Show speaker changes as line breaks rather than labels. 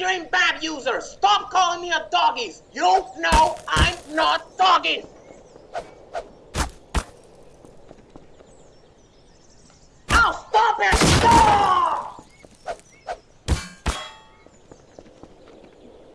Multi-Bab user, stop calling me a doggies. You know I'm not doggies.